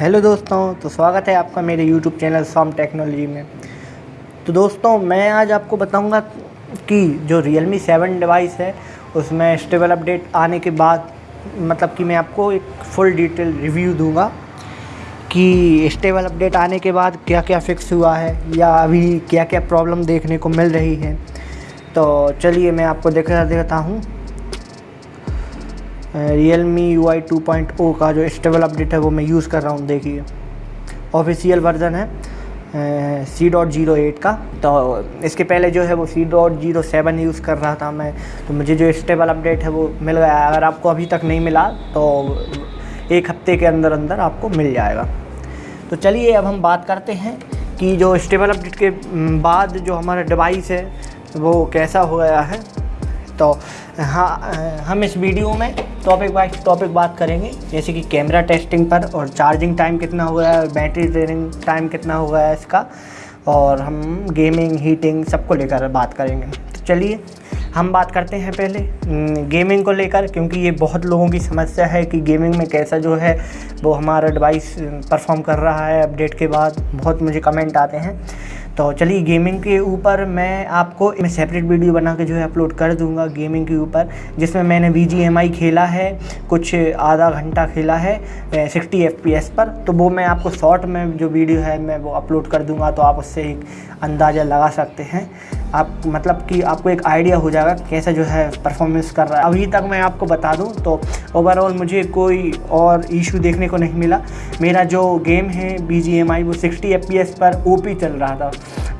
Hello दोस्तों तो स्वागत है आपका मेरे यूट्यूब चैनल सॉम टेक्नोलॉजी में। तो दोस्तों, मैं आज आपको बताऊँगा कि जो रियल मी सेवन डिवाइस है, उसमें स्टेबल अपडेट आने के बाद मतलब कि मैं आपको एक फुल डिटेल रिव्यू दूँगा कि स्टेबल अपडेट आने के बाद क्या क्या फिक्स हुआ है, या अभी क्या क्या प्रॉब्लम देखने को मिल रही है। तो चलिए मैं आपको दिखा देता हूँ। रियल मी यू आई का जो स्टेबल अपडेट है वो मैं यूज़ कर रहा हूँ, देखिए। ऑफिशियल वर्जन है सी डॉट ज़ीरो एट का। तो इसके पहले जो है वो C dot zero seven use कर रहा था मैं। तो मुझे जो स्टेबल अपडेट है वो मिल गया। अगर आपको अभी तक नहीं मिला तो एक हफ़्ते के अंदर अंदर आपको मिल जाएगा। तो चलिए, अब हम बात करते हैं कि जो स्टेबल अपडेट के बाद जो हमारा डिवाइस है, वो कैसा हो गया है। तो हाँ हम इस वीडियो में टॉपिक वाइज टॉपिक बात करेंगे। जैसे कि कैमरा टेस्टिंग पर और चार्जिंग टाइम कितना हो गया है और बैटरी ट्रेनिंग टाइम कितना हो गया है इसका, और हम गेमिंग हीटिंग सबको लेकर बात करेंगे। तो चलिए, हम बात करते हैं पहले गेमिंग को लेकर, क्योंकि ये बहुत लोगों की समस्या है कि गेमिंग में कैसा जो है, वो हमारा डिवाइस परफॉर्म कर रहा है अपडेट के बाद। बहुत मुझे कमेंट आते हैं। तो चलिए गेमिंग के ऊपर मैं आपको मैं सेपरेट वीडियो बना के जो है अपलोड कर दूँगा गेमिंग के ऊपर, जिसमें मैंने वी खेला है, कुछ आधा घंटा खेला है सिक्सटी एफ़ पर। तो वो मैं आपको शॉर्ट में जो वीडियो है, मैं वो अपलोड कर दूँगा तो आप उससे एक अंदाज़ा लगा सकते हैं। आप मतलब कि आपको एक आइडिया हो जाएगा कैसा जो है परफॉर्मेंस कर रहा है। अभी तक मैं आपको बता दूँ तो ओवरऑल मुझे कोई और इशू देखने को नहीं मिला। मेरा जो गेम है बीजीएमआई वो 60 एफपीएस पर ओपी चल रहा था।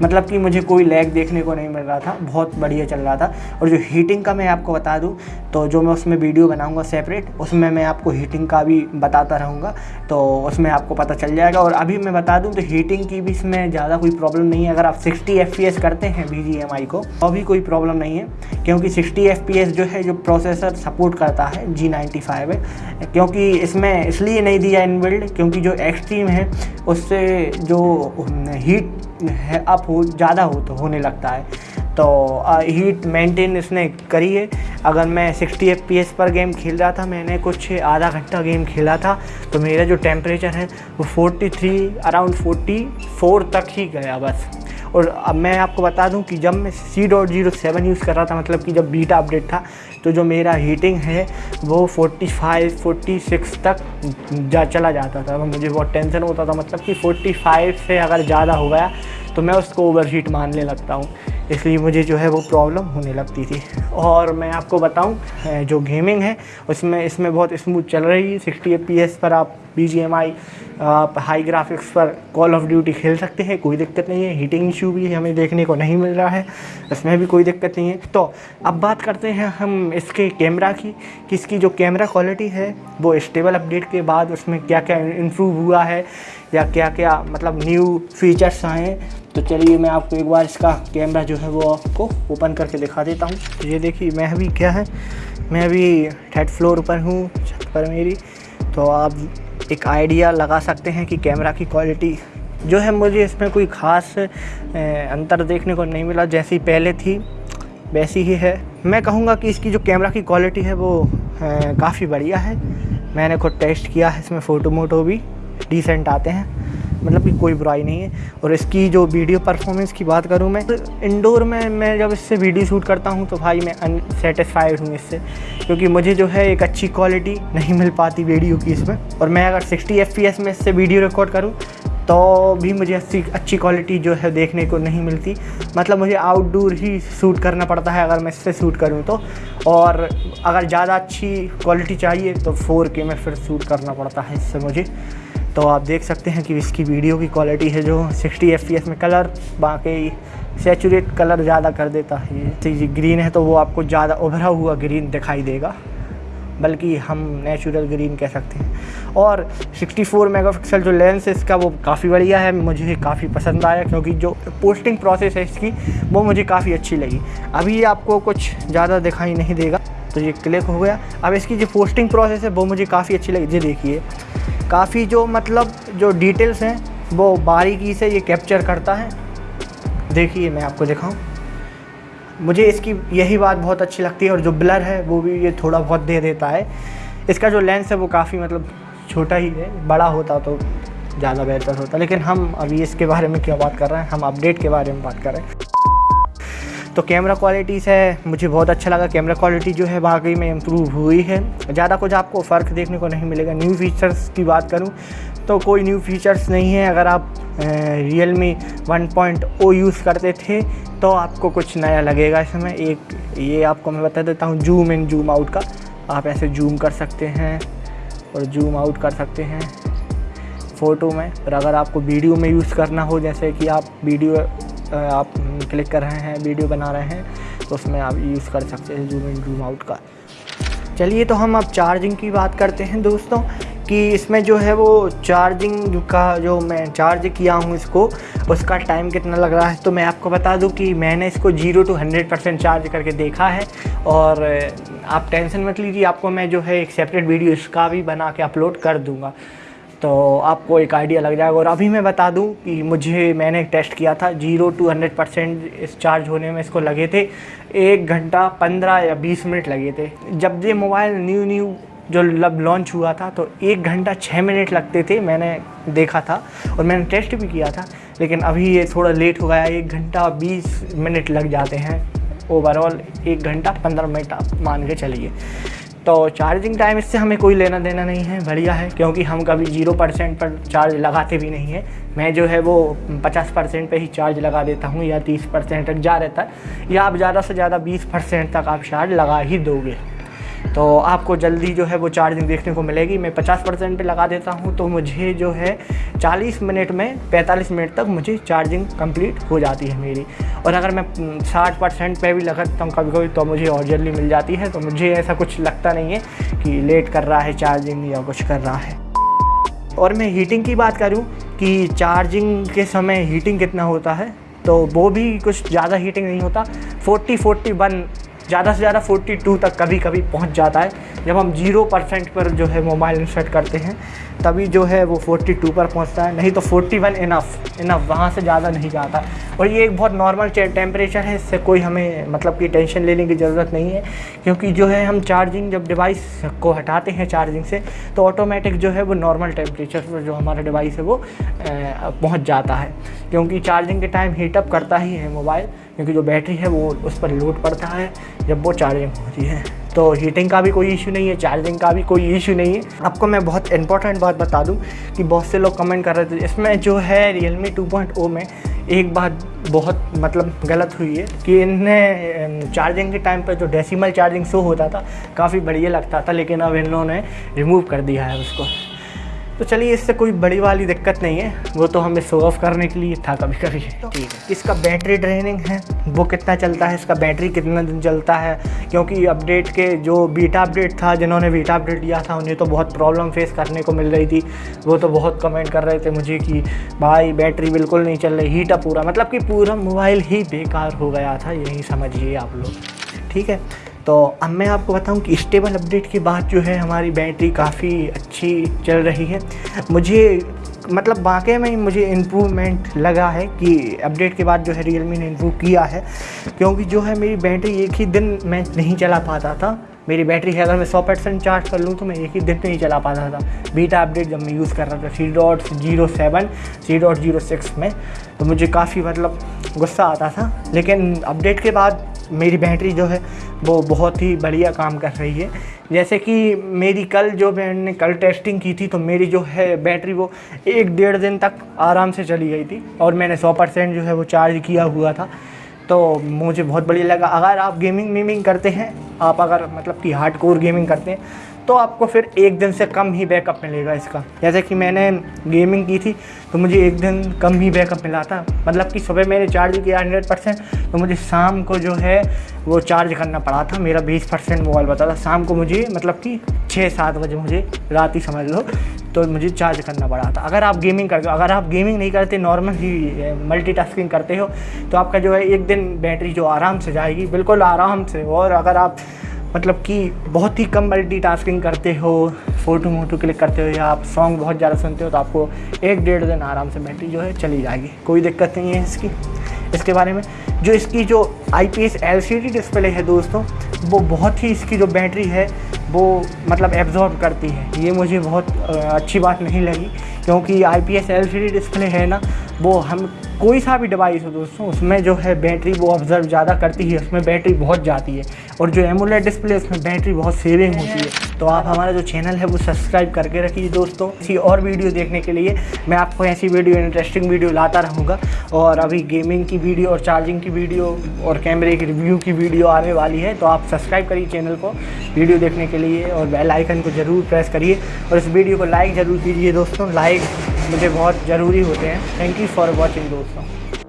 मतलब कि मुझे कोई लैग देखने को नहीं मिल रहा था, बहुत बढ़िया चल रहा था। और जो हीटिंग का मैं आपको बता दूँ तो जो मैं उसमें वीडियो बनाऊँगा सेपरेट उसमें मैं आपको हीटिंग का भी बताता रहूँगा तो उसमें आपको पता चल जाएगा। और अभी मैं बता दूँ तो हीटिंग की भी इसमें ज़्यादा कोई प्रॉब्लम नहीं है। अगर आप सिक्सटी एफ़ करते हैं बी को। तो भी कोई प्रॉब्लम नहीं है, क्योंकि सिक्सटी एफ़ जो है, जो प्रोसेसर सपोर्ट करता है जी नाइन्टी फाइव है क्योंकि इसमें इसलिए नहीं दिया इन बिल्ड क्योंकि जो एक्सट्रीम है, उससे जो हीट है अप हो, ज़्यादा हो तो होने लगता है। तो हीट मेंटेन इसने करी है। अगर मैं 60 एफपीएस पर गेम खेल रहा था, मैंने कुछ आधा घंटा गेम खेला था तो मेरा जो टेम्परेचर है, वो 43 अराउंड 44 तक ही गया बस। और अब मैं आपको बता दूँ कि जब मैं C dot zero seven use कर रहा था मतलब कि जब बीटा अपडेट था तो जो मेरा हीटिंग है, वो 45 46 तक जा, चला जाता था। मुझे बहुत टेंशन होता था मतलब कि 45 से अगर ज़्यादा हो गया तो मैं उसको ओवर हीट मानने लगता हूँ। इसलिए मुझे जो है वो प्रॉब्लम होने लगती थी। और मैं आपको बताऊँ जो गेमिंग है, उसमें, इसमें बहुत स्मूथ चल रही है। सिक्सटी एफ़ पर आप बी जी एम आई आप हाई ग्राफिक्स पर कॉल ऑफ़ ड्यूटी खेल सकते हैं, कोई दिक्कत नहीं है। हीटिंग इशू भी हमें देखने को नहीं मिल रहा है इसमें भी कोई दिक्कत नहीं है। तो अब बात करते हैं हम इसके कैमरा की कि इसकी जो कैमरा क्वालिटी है, वो स्टेबल अपडेट के बाद उसमें क्या क्या इम्प्रूव हुआ है, या क्या क्या मतलब न्यू फीचर्स आए तो चलिए मैं आपको एक बार इसका कैमरा जो है वो आपको ओपन करके दिखा देता हूँ। ये देखिए, मैं अभी क्या है, मैं अभी थर्ड फ्लोर पर हूँ, छत पर मेरी। तो आप एक आइडिया लगा सकते हैं कि कैमरा की क्वालिटी जो है मुझे इसमें कोई ख़ास अंतर देखने को नहीं मिला, जैसी पहले थी, वैसी ही है। मैं कहूँगा कि इसकी जो कैमरा की क्वालिटी है वो काफ़ी बढ़िया है। मैंने खुद टेस्ट किया है, इसमें फ़ोटो मोटो भी डिसेंट आते हैं। मतलब कि कोई बुराई नहीं है। और इसकी जो वीडियो परफॉर्मेंस की बात करूँ मैं तो इंडोर में, मैं जब इससे वीडियो शूट करता हूँ तो भाई मैं अनसेटिस्फाइड हूँ इससे। क्योंकि मुझे जो है एक अच्छी क्वालिटी नहीं मिल पाती वीडियो की इसमें। और मैं अगर सिक्सटी एफ़ में इससे वीडियो रिकॉर्ड करूँ तो भी मुझे अच्छी अच्छी क्वालिटी जो है देखने को नहीं मिलती। मतलब मुझे आउटडोर ही शूट करना पड़ता है अगर मैं इससे शूट करूँ तो। और अगर ज़्यादा अच्छी क्वालिटी चाहिए तो फोर के में फिर शूट करना पड़ता है इससे मुझे। तो आप देख सकते हैं कि इसकी वीडियो की क्वालिटी है जो 60 एफ़ में कलर बाकी सेचूरेट कलर ज़्यादा कर देता है। ये ग्रीन है तो वो आपको ज़्यादा उभरा हुआ ग्रीन दिखाई देगा, बल्कि हम नेचुरल ग्रीन कह सकते हैं। और 64 मेगापिक्सल जो लेंस है, इसका वो काफ़ी बढ़िया है, मुझे काफ़ी पसंद आया, क्योंकि जो पोस्टिंग प्रोसेस है इसकी, वो मुझे काफ़ी अच्छी लगी। अभी आपको कुछ ज़्यादा दिखाई नहीं देगा तो ये क्लिक हो गया। अब इसकी जो पोस्टिंग प्रोसेस है, वो मुझे काफ़ी अच्छी लगी। ये देखिए काफ़ी जो मतलब जो डिटेल्स हैं, वो बारीकी से ये कैप्चर करता है। देखिए, मैं आपको दिखाऊँ। मुझे इसकी यही बात बहुत अच्छी लगती है, और जो ब्लर है, वो भी ये थोड़ा बहुत दे देता है। इसका जो लेंस है, वो काफ़ी मतलब छोटा ही है। बड़ा होता तो ज़्यादा बेहतर होता। लेकिन हम अभी इसके बारे में क्यों बात कर रहे हैं? हम अपडेट के बारे में बात कर रहे हैं। तो कैमरा क्वालिटी से मुझे बहुत अच्छा लगा। कैमरा क्वालिटी जो है, वाकई में इम्प्रूव हुई है। ज़्यादा कुछ आपको फ़र्क देखने को नहीं मिलेगा। न्यू फीचर्स की बात करूँ तो कोई न्यू फीचर्स नहीं है। अगर आप Realme one point O use करते थे तो आपको कुछ नया लगेगा इसमें एक, ये आपको मैं बता देता हूँ जूम इन जूम आउट का। आप ऐसे जूम कर सकते हैं और जूम आउट कर सकते हैं फ़ोटो में। और अगर आपको वीडियो में यूज़ करना हो, जैसे कि आप वीडियो आप क्लिक कर रहे हैं, वीडियो बना रहे हैं तो उसमें आप यूज़ कर सकते हैं जूम इन जूम आउट का। चलिए तो हम अब चार्जिंग की बात करते हैं दोस्तों, कि इसमें जो है वो चार्जिंग का जो मैं चार्ज किया हूँ इसको, उसका टाइम कितना लग रहा है? तो मैं आपको बता दूँ कि मैंने इसको zero to hundred percent charge करके देखा है, और, आप टेंशन मत लीजिए, आपको मैं जो है एक सेपरेट वीडियो इसका भी बना के अपलोड कर दूँगा। तो आपको एक आइडिया लग जाएगा। और अभी मैं बता दूँ कि मुझे, मैंने टेस्ट किया था ज़ीरो टू हंड्रेड परसेंट इस चार्ज होने में इसको लगे थे। एक घंटा पंद्रह या बीस मिनट लगे थे। जब ये मोबाइल न्यू न्यू जो लब लॉन्च हुआ था तो एक घंटा छः मिनट लगते थे, मैंने देखा था और मैंने टेस्ट भी किया था। लेकिन अभी ये थोड़ा लेट हो गया, एक घंटा बीस मिनट लग जाते हैं। ओवरऑल एक घंटा पंद्रह मिनट आप मान के चलिए। तो चार्जिंग टाइम इससे हमें कोई लेना देना नहीं है, बढ़िया है, क्योंकि हम कभी ज़ीरो परसेंट पर चार्ज लगाते भी नहीं हैं। मैं जो है वो पचास परसेंट पर ही चार्ज लगा देता हूँ या तीस परसेंट तक जा रहता है, या आप ज़्यादा से ज़्यादा बीस परसेंट तक आप चार्ज लगा ही दोगे। तो आपको जल्दी जो है वो चार्जिंग देखने को मिलेगी। मैं 50 परसेंट पर लगा देता हूँ तो मुझे जो है 40 मिनट में 45 मिनट तक मुझे चार्जिंग कंप्लीट हो जाती है मेरी। और अगर मैं 60 परसेंट पर भी लगाता हूँ कभी कभी तो मुझे और जल्दी मिल जाती है। तो मुझे ऐसा कुछ लगता नहीं है कि लेट कर रहा है चार्जिंग या कुछ कर रहा है। और मैं हीटिंग की बात करूँ कि चार्जिंग के समय हीटिंग कितना होता है तो वो भी कुछ ज़्यादा हीटिंग नहीं होता। 40 41 ज़्यादा से ज़्यादा 42 तक कभी कभी पहुँच जाता है। जब हम ज़ीरो परसेंट पर जो है मोबाइल सेट करते हैं, तभी जो है वो 42 पर पहुँचता है। नहीं तो 41 वन इनफ इनफ वहाँ से ज़्यादा नहीं जाता। और ये एक बहुत नॉर्मल टेम्परेचर है, इससे कोई हमें मतलब कि टेंशन लेने की ज़रूरत नहीं है। क्योंकि जो है हम चार्जिंग जब डिवाइस को हटाते हैं चार्जिंग से तो ऑटोमेटिक जो है वो नॉर्मल टेम्परेचर पर जो हमारा डिवाइस है वो पहुँच जाता है। क्योंकि चार्जिंग के टाइम हीटअप करता ही है मोबाइल क्योंकि जो बैटरी है वो उस पर लोड पड़ता है जब वो चार्जिंग होती है। तो हीटिंग का भी कोई इशू नहीं है चार्जिंग का भी कोई इशू नहीं है। आपको मैं बहुत इंपॉर्टेंट बात बता दूँ कि बहुत से लोग कमेंट कर रहे थे, इसमें जो है मी टू में एक बात बहुत मतलब गलत हुई है कि इन्हें चार्जिंग के टाइम पर जो डेसिमल चार्जिंग शो होता था, काफ़ी बढ़िया लगता था, लेकिन अब इन्होंने रिमूव कर दिया है उसको। तो चलिए इससे कोई बड़ी वाली दिक्कत नहीं है। वो तो हमें शो ऑफ़ करने के लिए था कभी कभी। ठीक है। इसका बैटरी ड्रेनिंग है। वो कितना चलता है? इसका बैटरी कितना दिन चलता है? क्योंकि अपडेट के जो बीटा अपडेट था जिन्होंने बीटा अपडेट दिया था उन्हें तो बहुत प्रॉब्लम फेस करने को मिल रही थी। वो तो बहुत कमेंट कर रहे थे मुझे कि भाई बैटरी बिल्कुल नहीं चल रही हीट पूरा। मतलब कि पूरा मोबाइल ही बेकार हो गया था यही समझिए आप लोग। ठीक है? तो अब मैं आपको बताऊँ कि स्टेबल अपडेट के बाद जो है हमारी बैटरी काफ़ी अच्छी चल रही है। मुझे मतलब वाकई में मुझे इम्प्रूवमेंट लगा है कि अपडेट के बाद जो है रियलमी ने इम्प्रूव किया है, क्योंकि जो है मेरी बैटरी एक ही दिन मैं नहीं चला पाता था। मेरी बैटरी है, अगर मैं सौ परसेंट चार्ज कर लूँ तो मैं एक ही दिन नहीं चला पाता था। बीटा अपडेट जब मैं यूज़ कर रहा था C dot zero seven C dot zero six में तो मुझे काफ़ी मतलब गुस्सा आता था। लेकिन अपडेट के बाद मेरी बैटरी जो है, वो बहुत ही बढ़िया काम कर रही है। जैसे कि मेरी कल जो मैंने कल टेस्टिंग की थी तो मेरी जो है बैटरी वो एक डेढ़ दिन तक आराम से चली गई थी और मैंने सौ परसेंट जो है वो चार्ज किया हुआ था। तो मुझे बहुत बढ़िया लगा। अगर आप गेमिंग वेमिंग करते हैं, आप अगर मतलब कि हार्ड कोर गेमिंग करते हैं तो आपको फिर एक दिन से कम ही बैकअप मिलेगा इसका। जैसे कि मैंने गेमिंग की थी तो मुझे एक दिन कम ही बैकअप मिला था। मतलब कि सुबह मैंने चार्ज किया हंड्रेड परसेंट तो मुझे शाम को जो है, वो चार्ज करना पड़ा था। मेरा बीस परसेंट मोबाइल बता था। शाम को मुझे मतलब कि छः सात बजे मुझे रात ही समझ लो तो मुझे चार्ज करना पड़ा था। अगर आप गेमिंग करते हो, अगर आप गेमिंग नहीं करते नॉर्मल ही मल्टीटास्किंग करते हो तो आपका जो है एक दिन बैटरी जो आराम से जाएगी, बिल्कुल आराम से। और अगर आप मतलब कि बहुत ही कम मल्टी करते हो फ़ोटो मोटो क्लिक करते हो या आप सॉन्ग बहुत ज़्यादा सुनते हो तो आपको एक डेढ़ दिन आराम से बैटरी जो है चली जाएगी। कोई दिक्कत नहीं है इसकी। इसके बारे में जो इसकी जो I P S L C D display है दोस्तों, वो बहुत ही इसकी जो बैटरी है, वो मतलब एब्जॉर्ब करती है। ये मुझे बहुत अच्छी बात नहीं लगी, क्योंकि I P S L C D display है ना वो हम कोई सा भी डिवाइस हो दोस्तों, उसमें जो है बैटरी वो ऑब्ज़र्व ज़्यादा करती है, उसमें बैटरी बहुत जाती है। और जो एमुलेट डिस्प्ले उसमें बैटरी बहुत सेविंग होती है। तो आप हमारा जो चैनल है, वो सब्सक्राइब करके रखिए दोस्तों। इसी और वीडियो देखने के लिए मैं आपको ऐसी वीडियो इंटरेस्टिंग वीडियो लाता रहूँगा। और अभी गेमिंग की वीडियो और चार्जिंग की वीडियो और कैमरे की रिव्यू की वीडियो आने वाली है तो आप सब्सक्राइब करिए चैनल को वीडियो देखने के लिए। और बेल आइकन को ज़रूर प्रेस करिए। और इस वीडियो को लाइक ज़रूर कीजिए दोस्तों। लाइक मुझे बहुत ज़रूरी होते हैं। थैंक यू फॉर वॉचिंग दोस्तों।